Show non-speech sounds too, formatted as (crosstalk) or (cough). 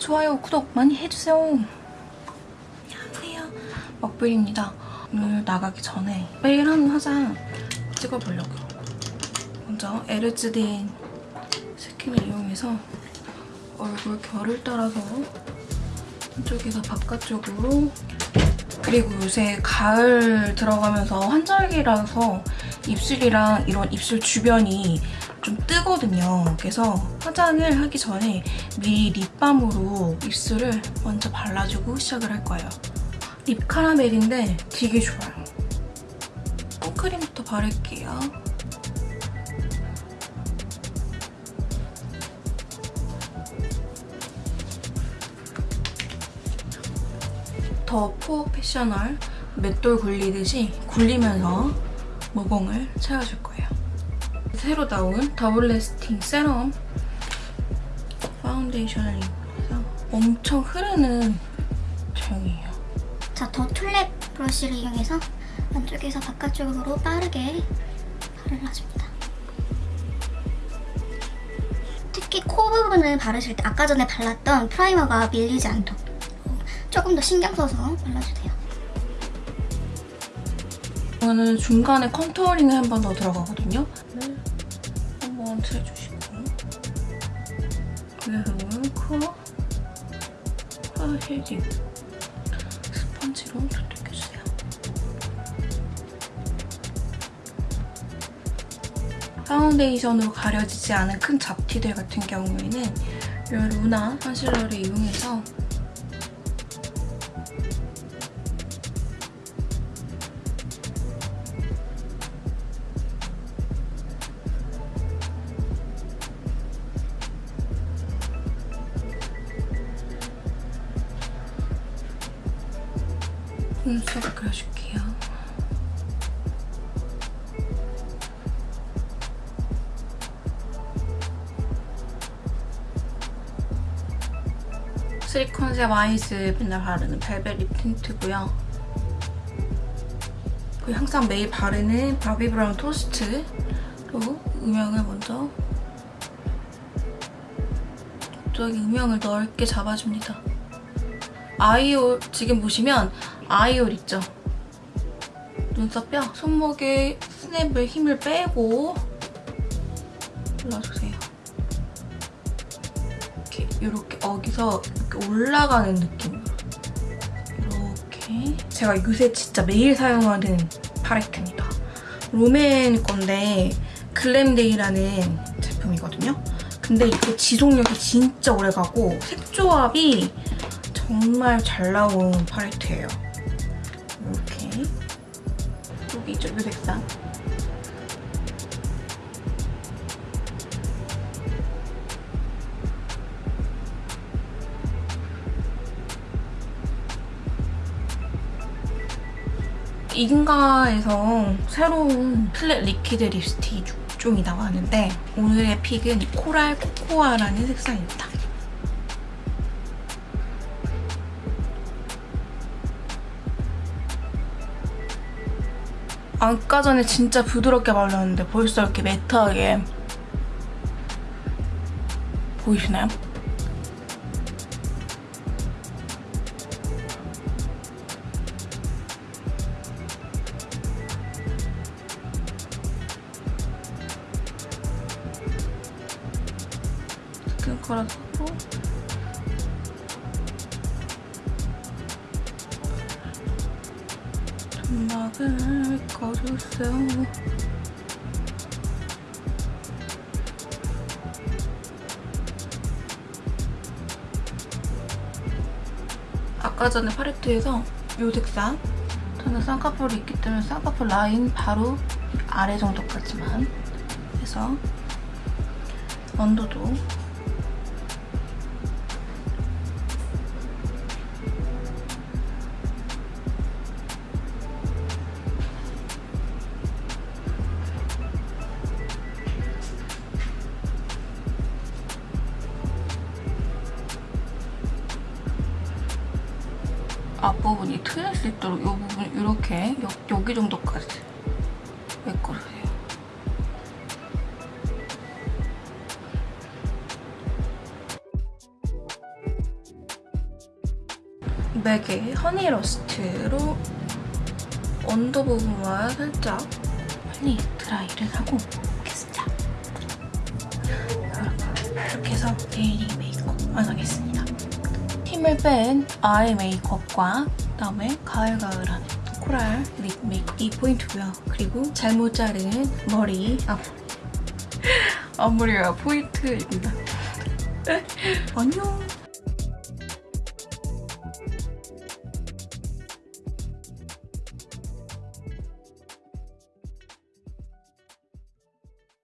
좋아요, 구독 많이 해주세요. 안녕하세요. 먹불입니다. 오늘 나가기 전에 매일 하는 화장 찍어보려고요. 먼저 에르즈딘 스킨을 이용해서 얼굴 결을 따라서 한쪽에서 바깥쪽으로 그리고 요새 가을 들어가면서 환절기라서 입술이랑 이런 입술 주변이 좀 뜨거든요. 그래서 화장을 하기 전에 미리 립밤으로 입술을 먼저 발라주고 시작을 할 거예요. 립 카라멜인데 되게 좋아요. 선크림부터 바를게요. 더 패셔널 맷돌 굴리듯이 굴리면서 모공을 채워줄 거예요. 새로 나온 Double Lasting Serum 파운데이션을 이용해서 엄청 흐르는 제형이에요. 자, 더 툴랩 브러쉬를 이용해서 안쪽에서 바깥쪽으로 빠르게 발라줍니다. 특히 코 부분을 바르실 때 아까 전에 발랐던 primer가 밀리지 않도록 조금 더 신경 써서 발라주세요. 이거는 중간에 contouring이 한번 더 들어가거든요. 한번 해주시고 그래서 코, 코 shading 스펀지로 두들겨주세요. 파운데이션으로 가려지지 않은 큰 잡티들 같은 경우에는 이 루나 컨실러를 이용해서 눈썹 그려줄게요. 쓰리컨셉 아이즈 맨날 바르는 velvet lip tint고요. 항상 매일 바르는 바비 브라운 토스트로 음영을 먼저 저기 음영을 넓게 잡아줍니다. 아이올 지금 보시면 아이올 있죠? 눈썹뼈 손목에 스냅을 힘을 빼고 눌러주세요. 이렇게 이렇게 어기서 이렇게 올라가는 느낌으로 이렇게 제가 요새 진짜 매일 사용하는 팔레트입니다. 롬앤 건데 글램데이라는 제품이거든요. 근데 이게 지속력이 진짜 오래가고 색 조합이 정말 잘 나온 팔레트예요. 이렇게 여기 있죠, 이 색상. 잉가에서 새로운 flat liquid 립스틱 6종이 나왔는데 오늘의 픽은 코랄 코코아라는 색상입니다. 아까 전에 진짜 부드럽게 발랐는데 벌써 이렇게 매트하게 보이시나요? 스킨커라서 음악을 꺼주세요. 아까 전에 팔레트에서 이 색상 저는 쌍꺼풀이 있기 때문에 쌍꺼풀 라인 바로 아래 정도까지만 해서 언더도 앞부분이 트일 수 있도록 이 부분 이렇게 여, 여기 정도까지 메꿔주세요. 맥의 Honey Lust로 언더 부분만 살짝 빨리 드라이를 하고 오겠습니다. 이렇게 해서 daily 메이크업 완성했습니다. 힘을 뺀 eye 메이크업과 그다음에 가을가을한 코랄 립 메이크업이 포인트고요. 그리고 잘못 자른 머리 앞 (laughs) 앞머리가 포인트입니다. (laughs) 안녕.